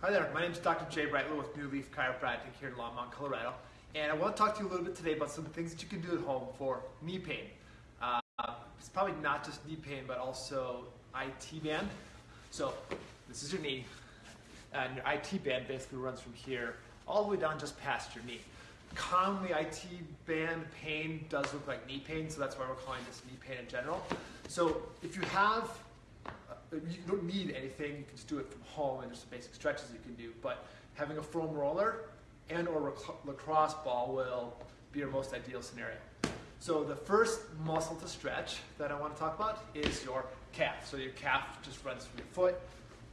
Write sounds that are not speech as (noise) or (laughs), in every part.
Hi there, my name is Dr. Jay Brightler with New Leaf Chiropractic here in Longmont, Colorado. And I want to talk to you a little bit today about some things that you can do at home for knee pain. Uh, it's probably not just knee pain, but also IT band. So this is your knee, and your IT band basically runs from here all the way down just past your knee. Commonly, IT band pain does look like knee pain, so that's why we're calling this knee pain in general. So if you have you don't need anything. You can just do it from home, and there's some basic stretches you can do. But having a foam roller and or lacrosse ball will be your most ideal scenario. So the first muscle to stretch that I want to talk about is your calf. So your calf just runs from your foot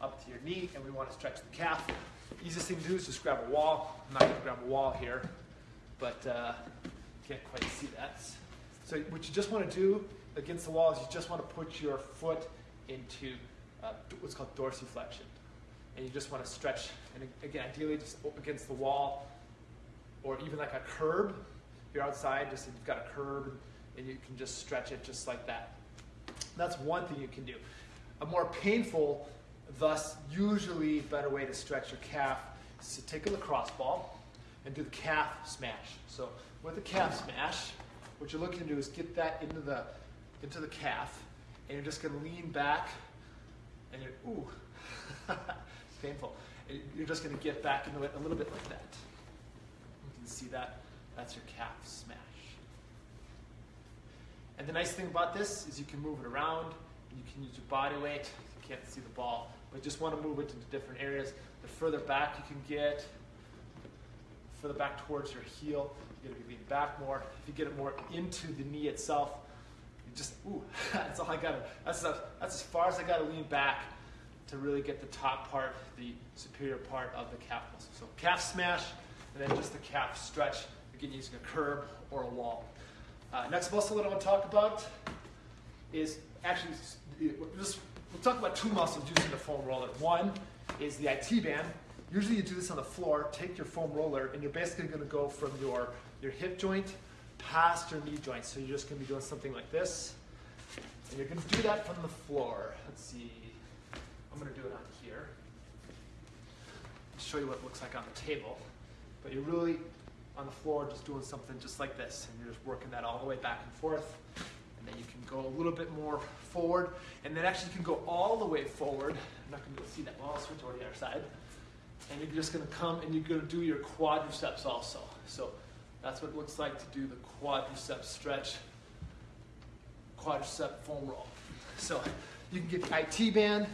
up to your knee, and we want to stretch the calf. Easiest thing to do is just grab a wall. I'm not going to grab a wall here, but uh, can't quite see that. So what you just want to do against the wall is you just want to put your foot into uh, what's called dorsiflexion. And you just want to stretch, and again, ideally just against the wall, or even like a curb. If you're outside, just you've got a curb, and you can just stretch it just like that. That's one thing you can do. A more painful, thus usually better way to stretch your calf is to take a lacrosse ball and do the calf smash. So with the calf smash, what you're looking to do is get that into the into the calf and you're just going to lean back, and you're, ooh, (laughs) painful. You're just going to get back into it a little bit like that. You can see that. That's your calf smash. And the nice thing about this is you can move it around, and you can use your body weight. You can't see the ball, but just want to move it into different areas. The further back you can get, further back towards your heel, you're to be leaning back more. If you get it more into the knee itself, just, ooh, (laughs) that's all I got to, that's, that's as far as I got to lean back to really get the top part, the superior part of the calf muscle. So calf smash, and then just the calf stretch, again using a curb or a wall. Uh, next muscle that I want to talk about is actually, just, we'll talk about two muscles using the foam roller. One is the IT band. Usually you do this on the floor, take your foam roller, and you're basically going to go from your, your hip joint past your knee joint. So you're just going to be doing something like this. And you're going to do that from the floor. Let's see. I'm going to do it on here. I'll show you what it looks like on the table. But you're really on the floor just doing something just like this. And you're just working that all the way back and forth. And then you can go a little bit more forward. And then actually you can go all the way forward. I'm not going to be able to see that well. I'll switch over to the other side. And you're just going to come and you're going to do your quadriceps also. So that's what it looks like to do the quadricep stretch, quadricep foam roll. So you can get the IT band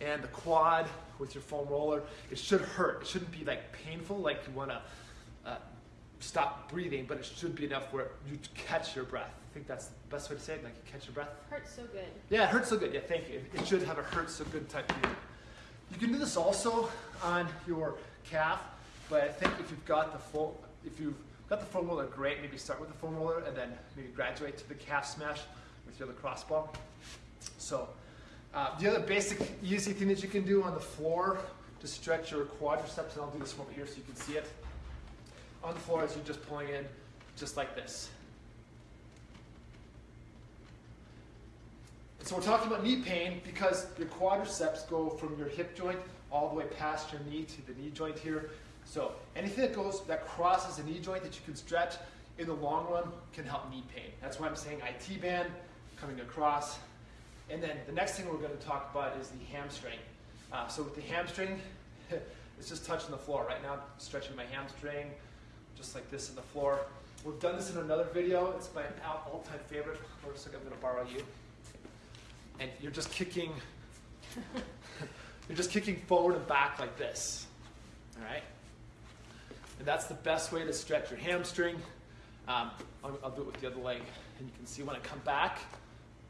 and the quad with your foam roller. It should hurt. It shouldn't be like painful, like you want to uh, stop breathing, but it should be enough where you catch your breath. I think that's the best way to say it, like you catch your breath. Hurts so good. Yeah, it hurts so good. Yeah, thank you. It should have a hurt so good type feeling. You can do this also on your calf, but I think if you've got the full, if you've Got the foam roller, great. Maybe start with the foam roller and then maybe graduate to the calf smash with your lacrosse ball. So uh, the other basic easy thing that you can do on the floor to stretch your quadriceps, and I'll do this from over here so you can see it. On the floor as you're just pulling in, just like this. So we're talking about knee pain because your quadriceps go from your hip joint all the way past your knee to the knee joint here. So anything that goes that crosses a knee joint that you can stretch in the long run can help knee pain. That's why I'm saying IT band coming across. And then the next thing we're going to talk about is the hamstring. Uh, so with the hamstring, (laughs) it's just touching the floor. Right now, I'm stretching my hamstring just like this in the floor. We've done this in another video. It's my all-time favorite. Looks like I'm to borrow you. And you're just kicking, (laughs) you're just kicking forward and back like this. All right. And that's the best way to stretch your hamstring. Um, I'll, I'll, do it with the other leg. And you can see when I come back,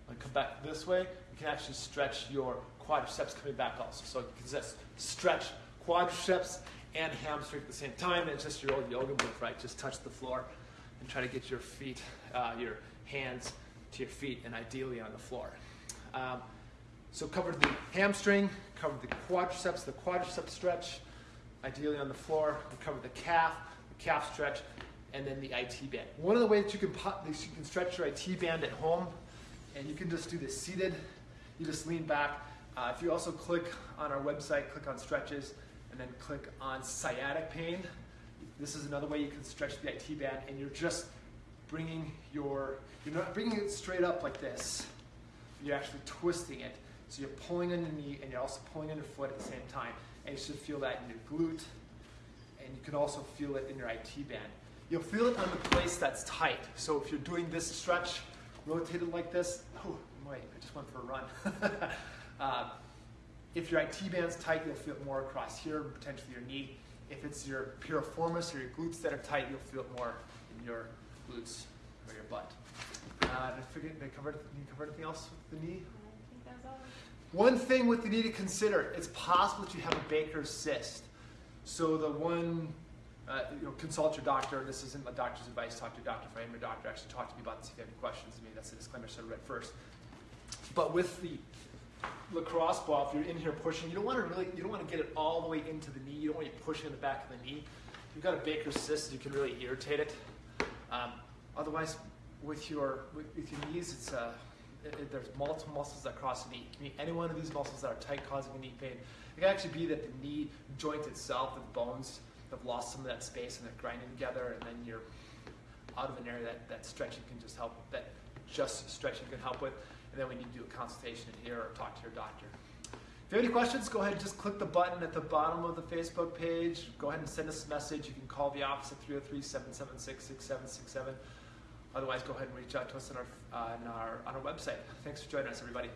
when I come back this way, you can actually stretch your quadriceps coming back also. So you can just stretch quadriceps and hamstring at the same time. And it's just your old yoga move, right? Just touch the floor and try to get your feet, uh, your hands to your feet, and ideally on the floor. Um, so covered the hamstring, covered the quadriceps, the quadriceps stretch, ideally on the floor. We cover the calf, the calf stretch, and then the IT band. One of the ways that you can, you can stretch your IT band at home, and you can just do this seated. You just lean back. Uh, if you also click on our website, click on stretches, and then click on sciatic pain. This is another way you can stretch the IT band, and you're just bringing your, you're not bringing it straight up like this. You're actually twisting it. So you're pulling on your knee, and you're also pulling on your foot at the same time. And you should feel that in your glute, and you can also feel it in your IT band. You'll feel it on the place that's tight. So if you're doing this stretch, rotated like this, oh, wait, I just went for a run. uh, (laughs) if your IT band's tight, you'll feel it more across here, potentially your knee. If it's your piriformis or your glutes that are tight, you'll feel it more in your glutes or your butt. Uh, did I forget, did I cover, did you cover anything else with the knee? I think that's all. One thing with the knee to consider, it's possible that you have a Baker's cyst. So the one, uh, you know, consult your doctor. This isn't a doctor's advice. Talk to your doctor. If I am your doctor, actually talk to me about this if you have any questions. I mean, that's the disclaimer I should have read first. But with the lacrosse ball, if you're in here pushing, you don't want to really, you don't want to get it all the way into the knee. You don't want to be pushing in the back of the knee. If you've got a Baker's cyst, you can really irritate it. Um, otherwise, with your with, with your knees, it's uh, it, it- there's multiple muscles that cross the knee. Any one of these muscles that are tight, causing a knee pain. It can actually be that the knee joint itself, the bones, have lost some of that space and they're grinding together, and then you're out of an area that, that stretching can just help. That just stretching can help with. And then we need to do a consultation in here or talk to your doctor. If you have any questions, go ahead and just click the button at the bottom of the Facebook page. Go ahead and send us a message. You can call the office at 303 776 6767. Otherwise, go ahead and reach out to us on our, uh, on our, on our website. Thanks for joining us, everybody.